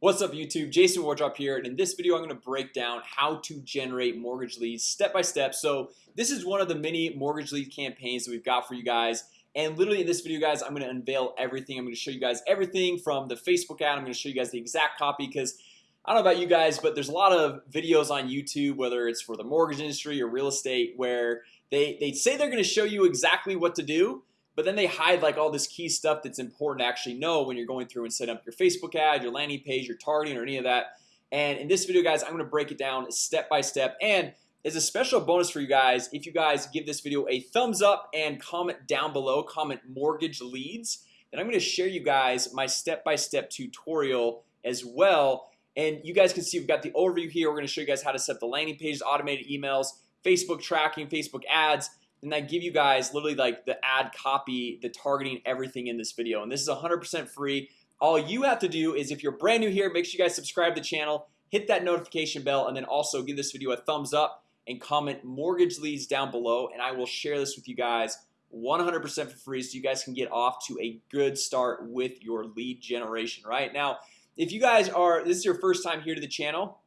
What's up YouTube? Jason Wardrop here and in this video I'm going to break down how to generate mortgage leads step by step. So this is one of the many mortgage lead campaigns that we've got for you guys and literally in this video guys I'm going to unveil everything. I'm going to show you guys everything from the Facebook ad. I'm going to show you guys the exact copy because I don't know about you guys But there's a lot of videos on YouTube whether it's for the mortgage industry or real estate where they they say they're going to show you exactly what to do but then they hide like all this key stuff that's important to actually know when you're going through and set up your Facebook ad your landing page your targeting or any of that. And in this video guys I'm gonna break it down step by step. And as a special bonus for you guys if you guys give this video a thumbs up and comment down below comment mortgage leads then I'm gonna share you guys my step-by-step -step tutorial as well. And you guys can see we've got the overview here. We're gonna show you guys how to set the landing pages automated emails Facebook tracking Facebook ads and I give you guys literally like the ad copy the targeting everything in this video. And this is 100% free. All you have to do is if you're brand new here make sure you guys subscribe to the channel hit that notification bell and then also give this video a thumbs up and comment mortgage leads down below and I will share this with you guys 100% for free so you guys can get off to a good start with your lead generation. Right now if you guys are this is your first time here to the channel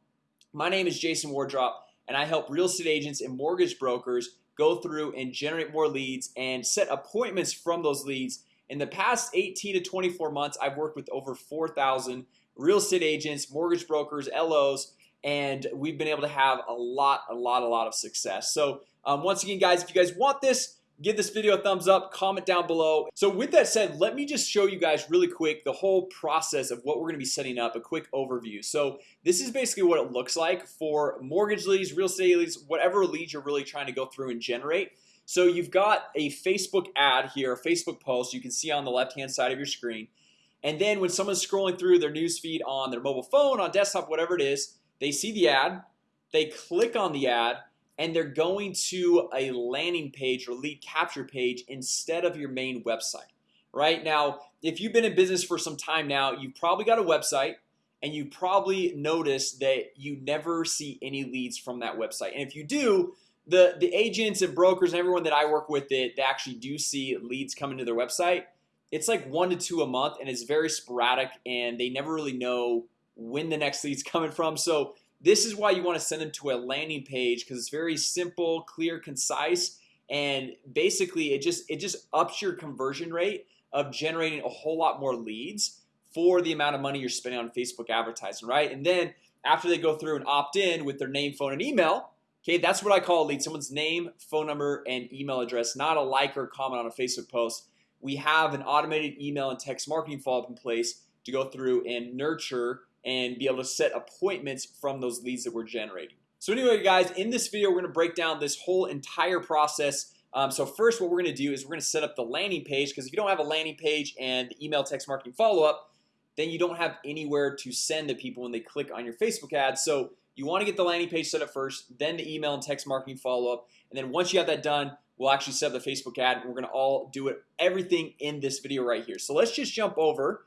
my name is Jason Wardrop and I help real estate agents and mortgage brokers go through and generate more leads and set appointments from those leads. In the past 18 to 24 months I've worked with over 4,000 real estate agents mortgage brokers LOs and we've been able to have a lot a lot a lot of success. So um, once again guys if you guys want this give this video a thumbs up comment down below. So with that said let me just show you guys really quick the whole process of what we're gonna be setting up a quick overview. So this is basically what it looks like for mortgage leads real estate leads whatever leads you're really trying to go through and generate. So you've got a Facebook ad here a Facebook post you can see on the left hand side of your screen. And then when someone's scrolling through their newsfeed on their mobile phone on desktop whatever it is they see the ad they click on the ad and they're going to a landing page or lead capture page instead of your main website right? Now if you've been in business for some time now you've probably got a website and you probably notice that you never see any leads from that website. And if you do the the agents and brokers and everyone that I work with it they actually do see leads coming to their website it's like one to two a month and it's very sporadic and they never really know when the next leads coming from. So this is why you want to send them to a landing page because it's very simple clear concise and basically it just it just ups your conversion rate of generating a whole lot more leads for the amount of money you're spending on Facebook advertising right? And then after they go through and opt in with their name phone and email Okay, that's what I call a lead someone's name phone number and email address not a like or comment on a Facebook post. We have an automated email and text marketing follow-up in place to go through and nurture and be able to set appointments from those leads that we're generating. So anyway guys in this video, we're gonna break down this whole entire process. Um, So first what we're gonna do is we're gonna set up the landing page because if you don't have a landing page and the email text marketing follow-up Then you don't have anywhere to send to people when they click on your Facebook ad. So you want to get the landing page set up first then the email and text marketing follow-up and then once you have that done We'll actually set up the Facebook ad and we're gonna all do it everything in this video right here. So let's just jump over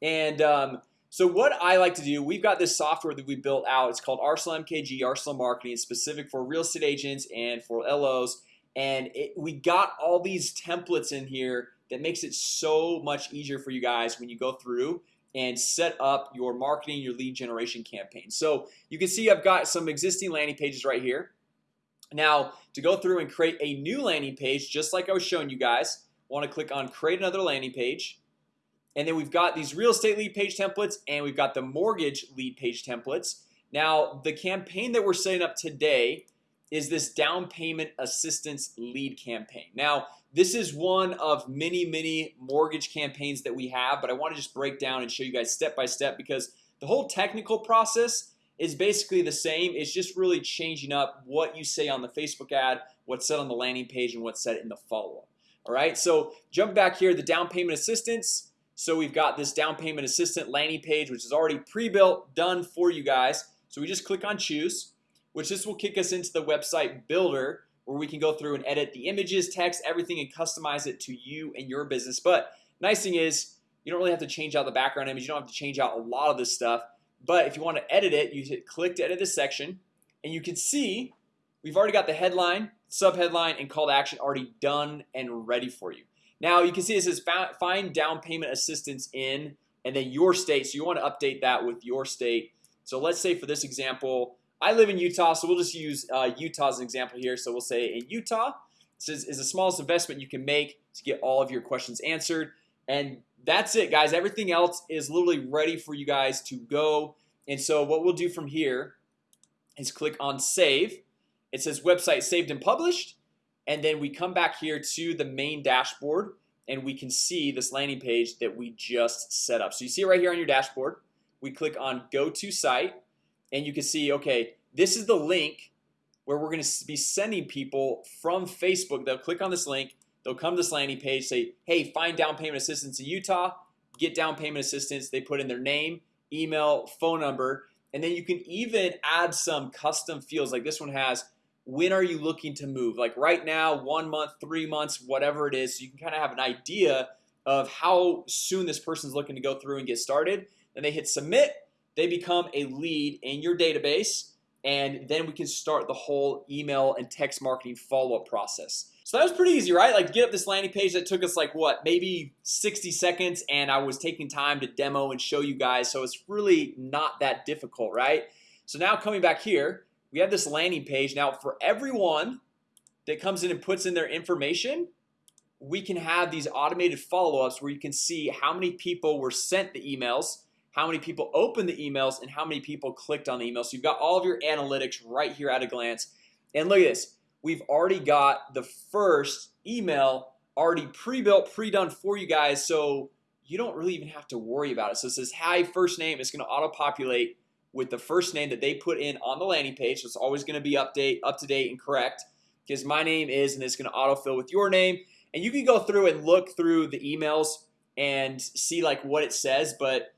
and um, so what I like to do we've got this software that we built out. It's called Arsenal MKG Arsenal marketing. Specific for real estate agents and for LOs and it, we got all these templates in here that makes it so much easier for you guys when you go through and set up your marketing your lead generation campaign. So you can see I've got some existing landing pages right here. Now to go through and create a new landing page just like I was showing you guys want to click on create another landing page and then we've got these real estate lead page templates and we've got the mortgage lead page templates. Now the campaign that we're setting up today is this down payment assistance lead campaign. Now this is one of many many mortgage campaigns that we have but I want to just break down and show you guys step by step because the whole technical process is basically the same. It's just really changing up what you say on the Facebook ad what's said on the landing page and what's said in the follow-up. All right, so jump back here the down payment assistance so we've got this down payment assistant landing page which is already pre-built done for you guys. So we just click on choose which this will kick us into the website builder where we can go through and edit the images text everything and customize it to you and your business. But nice thing is you don't really have to change out the background image. You don't have to change out a lot of this stuff. But if you want to edit it you hit click to edit this section and you can see We've already got the headline subheadline and call to action already done and ready for you now you can see it says find down payment assistance in and then your state so you want to update that with your state. So let's say for this example I live in Utah So we'll just use uh, Utah as an example here. So we'll say in Utah This is the smallest investment you can make to get all of your questions answered. And that's it guys. Everything else is literally ready for you guys to go. And so what we'll do from here is click on save. It says website saved and published and then we come back here to the main dashboard and we can see this landing page that we just set up. So you see right here on your dashboard. We click on go to site and you can see okay this is the link where we're going to be sending people from Facebook. They'll click on this link they'll come to this landing page say hey find down payment assistance in Utah. Get down payment assistance. They put in their name email phone number and then you can even add some custom fields. Like this one has when are you looking to move? Like right now one month three months whatever it is so you can kind of have an idea of how soon this person's looking to go through and get started. And they hit submit they become a lead in your database and then we can start the whole email and text marketing follow-up process. So that was pretty easy right? Like get up this landing page that took us like what maybe 60 seconds and I was taking time to demo and show you guys so it's really not that difficult right? So now coming back here we have this landing page. Now for everyone that comes in and puts in their information we can have these automated follow-ups where you can see how many people were sent the emails how many people opened the emails and how many people clicked on the email. So you've got all of your analytics right here at a glance. And look at this. We've already got the first email already pre-built pre-done for you guys. So you don't really even have to worry about it. So it says hi first name. It's going to auto-populate with the first name that they put in on the landing page. So it's always going to be update up to date and correct because my name is and it's going to autofill with your name. And you can go through and look through the emails and see like what it says but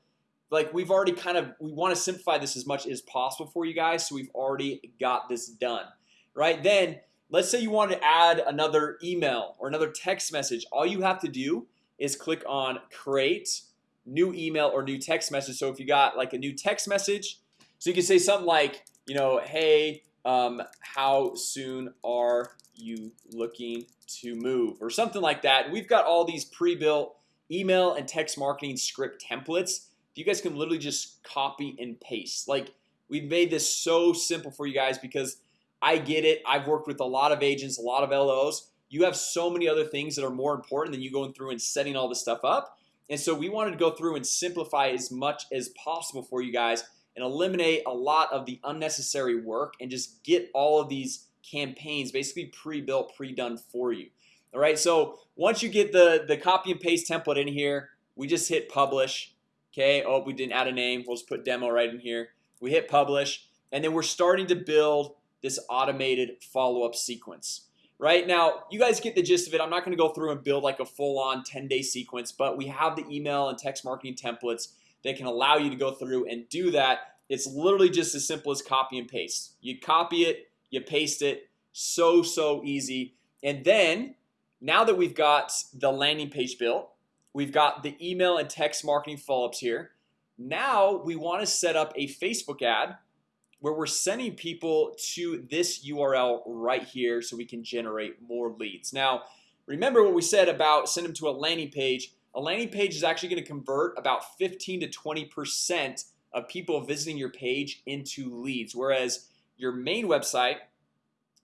like we've already kind of we want to simplify this as much as possible for you guys so we've already got this done right? Then let's say you want to add another email or another text message. All you have to do is click on create new email or new text message. So if you got like a new text message so you can say something like you know hey um, how soon are you looking to move? Or something like that. We've got all these pre-built email and text marketing script templates. You guys can literally just copy and paste. Like we've made this so simple for you guys because I get it. I've worked with a lot of agents a lot of LOs you have so many other things that are more important than you going through and setting all this stuff up. And so we wanted to go through and simplify as much as possible for you guys and eliminate a lot of the unnecessary work and just get all of these campaigns basically pre-built pre-done for you. All right so once you get the the copy and paste template in here we just hit publish. Okay oh we didn't add a name. We'll just put demo right in here. We hit publish and then we're starting to build this automated follow-up sequence. Right now you guys get the gist of it. I'm not gonna go through and build like a full-on 10-day sequence But we have the email and text marketing templates that can allow you to go through and do that. It's literally just as simple as copy and paste. You copy it you paste it. So so easy. And then now that we've got the landing page built We've got the email and text marketing follow-ups here. Now we want to set up a Facebook ad where we're sending people to this URL right here so we can generate more leads. Now Remember what we said about send them to a landing page a landing page is actually going to convert about 15 to 20 percent of people visiting your page into leads whereas your main website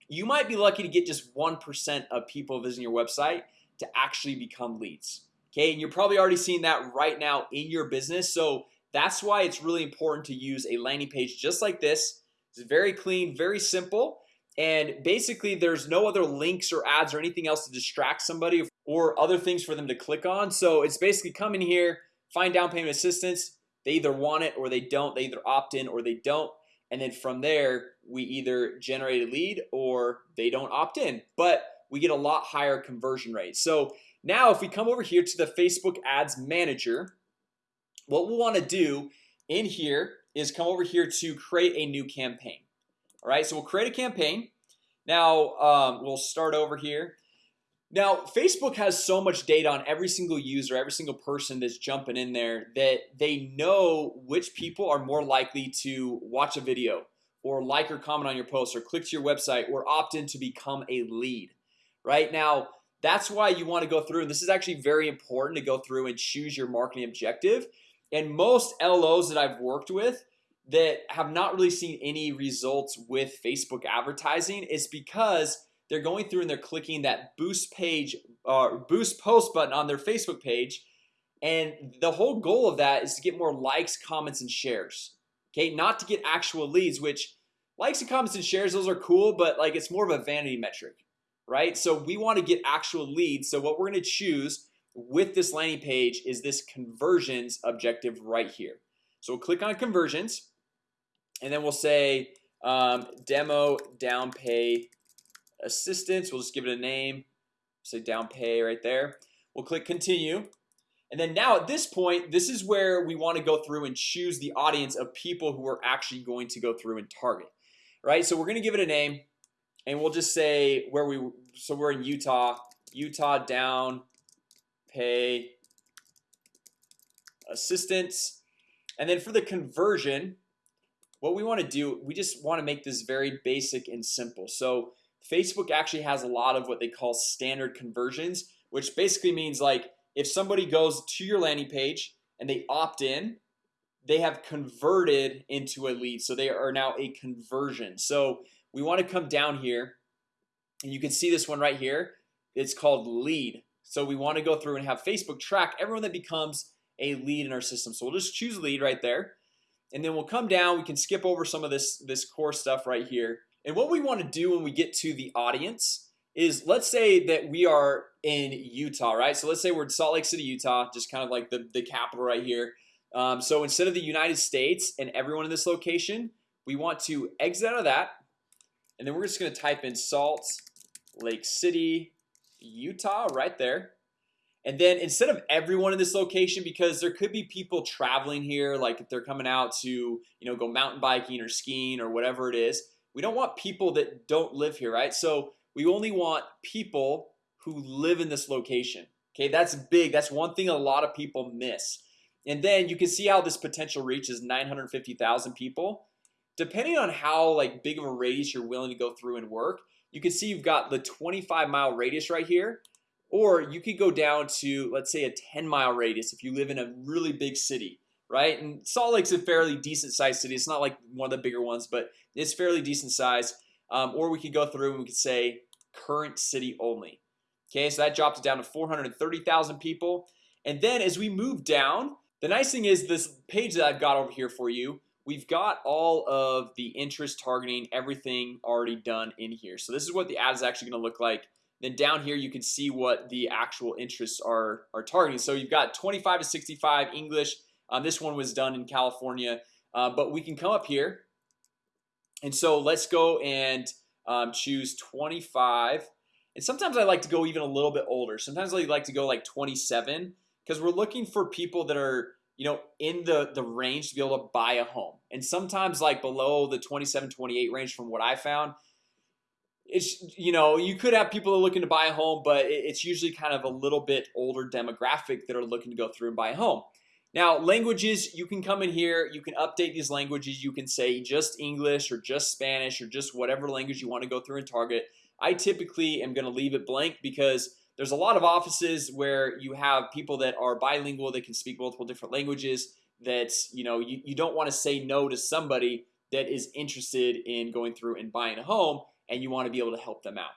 you might be lucky to get just 1% of people visiting your website to actually become leads Okay, and you're probably already seeing that right now in your business So that's why it's really important to use a landing page just like this. It's very clean very simple and basically there's no other links or ads or anything else to distract somebody or other things for them to click on. So it's basically come in here find down payment assistance. They either want it or they don't. They either opt in or they don't. And then from there we either generate a lead or they don't opt in. But we get a lot higher conversion rate. So now if we come over here to the Facebook Ads Manager What we'll want to do in here is come over here to create a new campaign. All right, so we'll create a campaign. Now um, we'll start over here now Facebook has so much data on every single user every single person that's jumping in there that they know which people are more likely to watch a video or like or comment on your post or click to your website or opt in to become a lead right? Now that's why you want to go through and this is actually very important to go through and choose your marketing objective. And most LOs that I've worked with that have not really seen any results with Facebook advertising is because they're going through and they're clicking that boost page or uh, boost post button on their Facebook page. And the whole goal of that is to get more likes comments and shares. Okay, not to get actual leads which likes and comments and shares those are cool But like it's more of a vanity metric right? So we want to get actual leads. So what we're going to choose with this landing page is this conversions objective right here. So we'll click on conversions and then we'll say um, demo down pay assistance. We'll just give it a name. Say down pay right there. We'll click continue. And then now at this point this is where we want to go through and choose the audience of people who are actually going to go through and target right? So we're gonna give it a name and we'll just say where we so we're in Utah. Utah down pay assistance. And then for the conversion what we want to do we just want to make this very basic and simple. So Facebook actually has a lot of what they call standard conversions which basically means like if somebody goes to your landing page and they opt in they have converted into a lead. So they are now a conversion. So we want to come down here and you can see this one right here. It's called lead. So we want to go through and have Facebook track everyone that becomes a lead in our system. So we'll just choose lead right there. And then we'll come down. We can skip over some of this this core stuff right here and what we want to do when we get to the audience is let's say that we are in Utah right? So let's say we're in Salt Lake City Utah just kind of like the the capital right here. Um, so instead of the United States and everyone in this location we want to exit out of that. And then we're just gonna type in Salt Lake City Utah right there. And then instead of everyone in this location because there could be people traveling here like if they're coming out to you know go mountain biking or skiing or whatever it is we don't want people that don't live here right? So we only want people who live in this location Okay, that's big. That's one thing a lot of people miss. And then you can see how this potential reach is 950,000 people. Depending on how like big of a radius you're willing to go through and work you can see you've got the 25 mile radius right here. Or you could go down to let's say a 10 mile radius if you live in a really big city right? And Salt Lake's a fairly decent sized city. It's not like one of the bigger ones, but it's fairly decent size. Um, or we could go through and we could say current city only. Okay, so that drops it down to 430,000 people. And then as we move down the nice thing is this page that I've got over here for you We've got all of the interest targeting everything already done in here. So this is what the ad is actually going to look like. Then down here you can see what the actual interests are are targeting. So you've got 25 to 65 English um, this one was done in California uh, but we can come up here. And so let's go and um, choose 25 and sometimes I like to go even a little bit older. Sometimes I like to go like 27 because we're looking for people that are you know in the the range to be able to buy a home. And sometimes like below the 27 28 range from what I found it's you know you could have people that are looking to buy a home but it's usually kind of a little bit older demographic that are looking to go through and buy a home now languages you can come in here you can update these languages you can say just English or just Spanish or just whatever language you want to go through and target. I typically am going to leave it blank because there's a lot of offices where you have people that are bilingual that can speak multiple different languages that you know you, you don't want to say no to somebody that is interested in going through and buying a home and you want to be able to help them out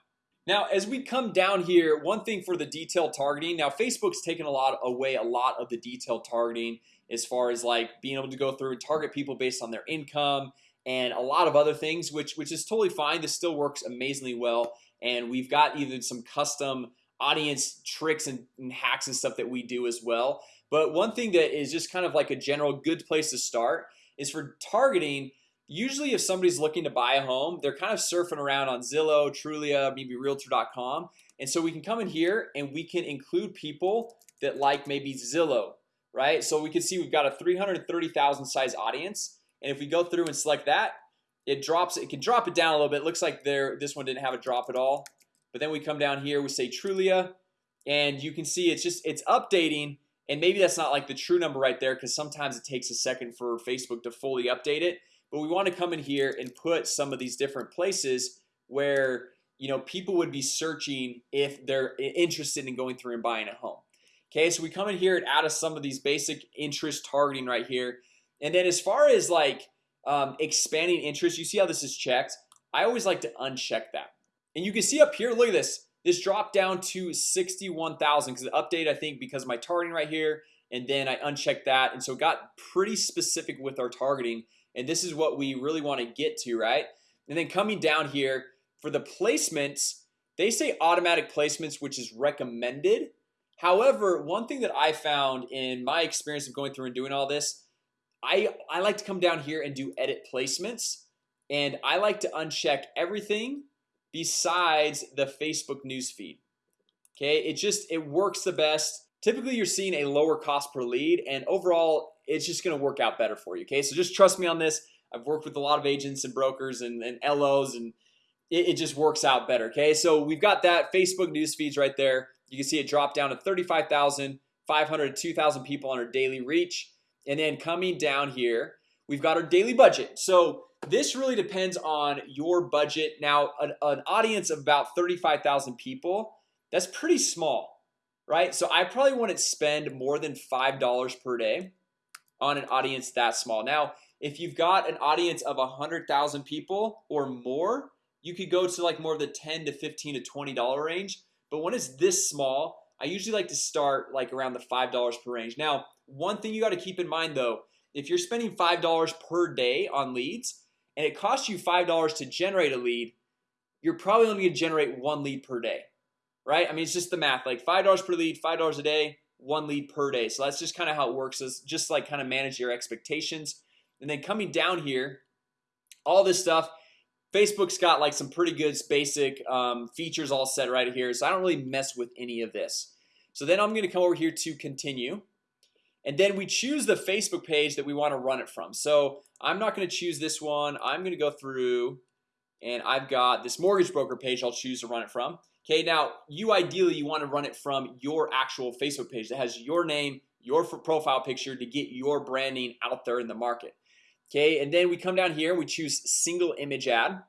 now as we come down here one thing for the detailed targeting now Facebook's taken a lot away a lot of the detailed targeting as far as like being able to go through and target people based on their income and a lot of other things which which is totally fine. This still works amazingly well and we've got even some custom audience tricks and, and hacks and stuff that we do as well. But one thing that is just kind of like a general good place to start is for targeting usually if somebody's looking to buy a home they're kind of surfing around on Zillow Trulia maybe realtor.com and so we can come in here and we can include people that like maybe Zillow right? So we can see we've got a 330,000 size audience. And if we go through and select that it drops it can drop it down a little bit. It looks like there this one didn't have a drop at all. But then we come down here we say Trulia and you can see it's just it's updating. And maybe that's not like the true number right there because sometimes it takes a second for Facebook to fully update it but we want to come in here and put some of these different places where you know people would be searching if they're interested in going through and buying a home. Okay, so we come in here and add us some of these basic interest targeting right here. And then as far as like um, expanding interest you see how this is checked? I always like to uncheck that. And you can see up here look at this. This dropped down to 61,000 because the update I think because my targeting right here. And then I unchecked that. And so got pretty specific with our targeting and this is what we really want to get to right? And then coming down here for the placements they say automatic placements which is recommended. However, one thing that I found in my experience of going through and doing all this I I like to come down here and do edit placements. And I like to uncheck everything besides the Facebook newsfeed Okay, it just it works the best. Typically you're seeing a lower cost per lead. And overall it's just gonna work out better for you Okay, so just trust me on this. I've worked with a lot of agents and brokers and, and LOs and it, it just works out better Okay, so we've got that Facebook news feeds right there. You can see it drop down to 35,500 2,000 people on our daily reach. And then coming down here We've got our daily budget. So this really depends on your budget. Now an, an audience of about 35,000 people That's pretty small, right? So I probably wouldn't spend more than five dollars per day on an audience that small. Now if you've got an audience of a hundred thousand people or more You could go to like more of the 10 to 15 to 20 dollar range. But when it's this small I usually like to start like around the five dollars per range. Now one thing you got to keep in mind though if you're spending five dollars per day on leads and it costs you five dollars to generate a lead You're probably only gonna generate one lead per day Right? I mean, it's just the math. Like five dollars per lead five dollars a day one lead per day. So that's just kind of how it works is just like kind of manage your expectations. And then coming down here all this stuff Facebook's got like some pretty good basic um, features all set right here So I don't really mess with any of this. So then I'm gonna come over here to continue and then we choose the Facebook page that we want to run it from. So I'm not going to choose this one. I'm gonna go through and I've got this mortgage broker page I'll choose to run it from. Okay, now you ideally you want to run it from your actual Facebook page that has your name your profile picture to get your branding out there in the market. Okay, and then we come down here we choose single image ad.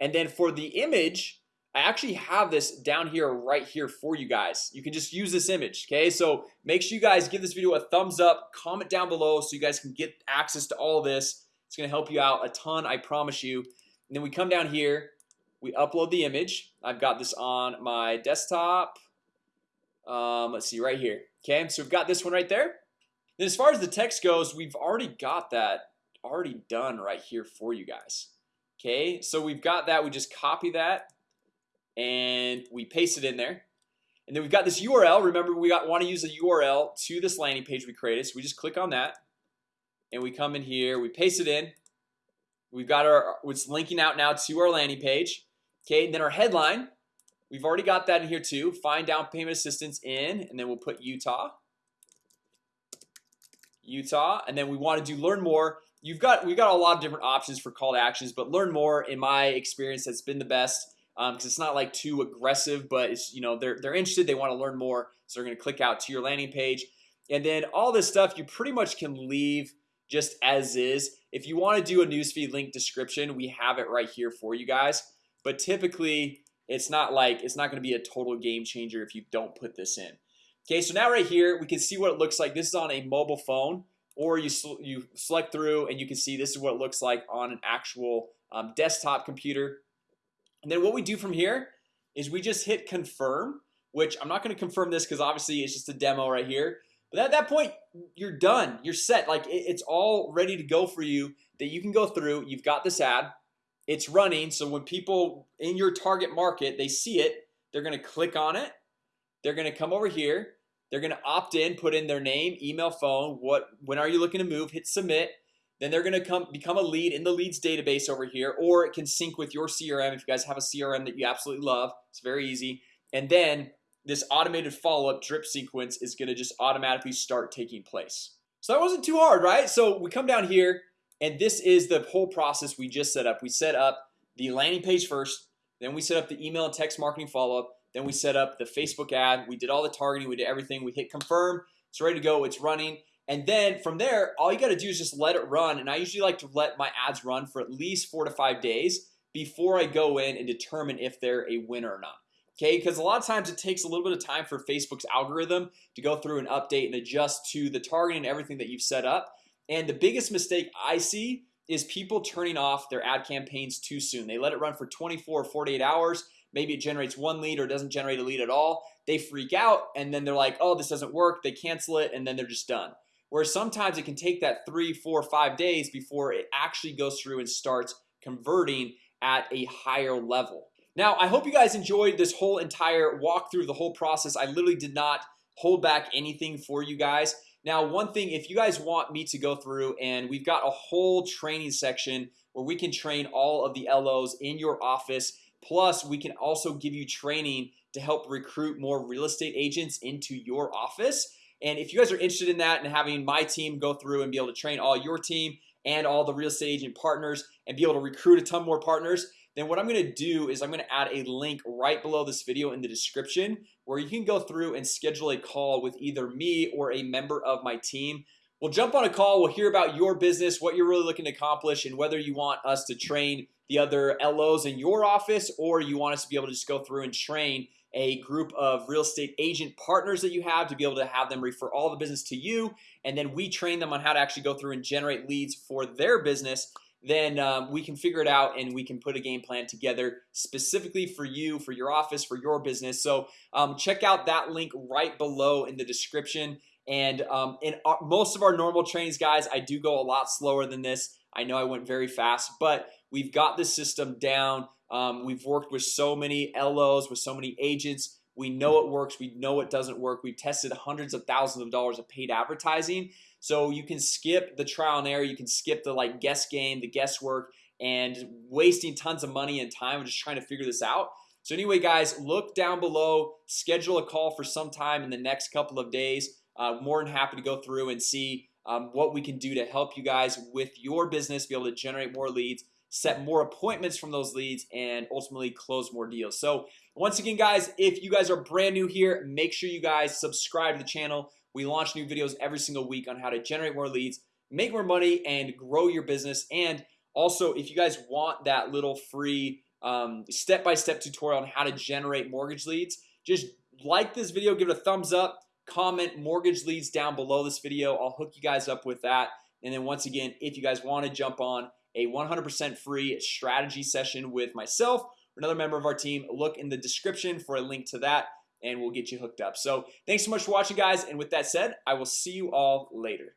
And then for the image I actually have this down here right here for you guys. You can just use this image Okay, so make sure you guys give this video a thumbs up comment down below so you guys can get access to all this. It's gonna help you out a ton I promise you then we come down here we upload the image. I've got this on my desktop. Um, Let's see right here. Okay, so we've got this one right there. Then as far as the text goes We've already got that already done right here for you guys. Okay, so we've got that. We just copy that and we paste it in there. And then we've got this URL remember we got want to use a URL to this landing page we created so we just click on that. And we come in here we paste it in We've got our what's linking out now to our landing page. Okay, and then our headline We've already got that in here too. Find down payment assistance in and then we'll put Utah. Utah and then we want to do learn more. You've got we've got a lot of different options for call to actions But learn more in my experience has been the best because um, it's not like too aggressive but it's you know they're they're interested they want to learn more so they're gonna click out to your landing page. And then all this stuff you pretty much can leave just as is. If you want to do a newsfeed link description we have it right here for you guys. But typically it's not like it's not going to be a total game changer if you don't put this in. Okay, so now right here we can see what it looks like. This is on a mobile phone or you you select through and you can see this is what it looks like on an actual um, desktop computer. And then what we do from here is we just hit confirm which I'm not going to confirm this because obviously it's just a demo right here but at that point you're done. You're set. Like it's all ready to go for you that you can go through. You've got this ad. It's running. So when people in your target market they see it they're gonna click on it. They're gonna come over here. They're gonna opt in put in their name email phone what when are you looking to move? Hit submit. Then they're gonna come become a lead in the leads database over here or it can sync with your CRM if you guys have a CRM that you absolutely love. It's very easy. And then this automated follow-up drip sequence is gonna just automatically start taking place. So that wasn't too hard right? So we come down here and this is the whole process we just set up. We set up the landing page first then we set up the email and text marketing follow-up then we set up the Facebook ad. We did all the targeting we did everything. We hit confirm it's ready to go it's running. And then from there all you got to do is just let it run and I usually like to let my ads run for at least four to five days before I go in and determine if they're a winner or not Okay, because a lot of times it takes a little bit of time for Facebook's algorithm to go through and update and adjust to the targeting and everything that you've set up. And the biggest mistake I see is people turning off their ad campaigns too soon. They let it run for 24 or 48 hours. Maybe it generates one lead or doesn't generate a lead at all. They freak out and then they're like, oh, this doesn't work. They cancel it and then they're just done. Whereas sometimes it can take that three four five days before it actually goes through and starts converting at a higher level now I hope you guys enjoyed this whole entire walk through the whole process. I literally did not hold back anything for you guys. Now one thing if you guys want me to go through and we've got a whole training section where we can train all of the LOs in your office Plus we can also give you training to help recruit more real estate agents into your office. And if you guys are interested in that and having my team go through and be able to train all your team and all the real estate agent partners and be able to recruit a ton more partners then what I'm gonna do is I'm gonna add a link right below this video in the description where you can go through and schedule a call with either me or a member of my team. We'll jump on a call We'll hear about your business what you're really looking to accomplish and whether you want us to train the other LOs in your office or you want us to be able to just go through and train a group of real estate agent partners that you have to be able to have them refer all the business to you. And then we train them on how to actually go through and generate leads for their business then um, we can figure it out and we can put a game plan together specifically for you for your office for your business. So um, check out that link right below in the description. And um, in our, most of our normal trainings guys I do go a lot slower than this. I know I went very fast but we've got the system down. Um, we've worked with so many LOs with so many agents. We know it works. We know it doesn't work. We've tested hundreds of thousands of dollars of paid advertising so you can skip the trial and error. You can skip the like guess game the guesswork and wasting tons of money and time just trying to figure this out. So anyway guys look down below schedule a call for some time in the next couple of days. Uh, more than happy to go through and see um, what we can do to help you guys with your business be able to generate more leads set more appointments from those leads and ultimately close more deals. So once again guys if you guys are brand new here make sure you guys subscribe to the channel we launch new videos every single week on how to generate more leads make more money and grow your business. And also if you guys want that little free um, step-by-step -step tutorial on how to generate mortgage leads just like this video give it a thumbs up comment mortgage leads down below this video. I'll hook you guys up with that. And then once again if you guys want to jump on a 100% free strategy session with myself or another member of our team look in the description for a link to that and we'll get you hooked up. So thanks so much for watching guys. And with that said I will see you all later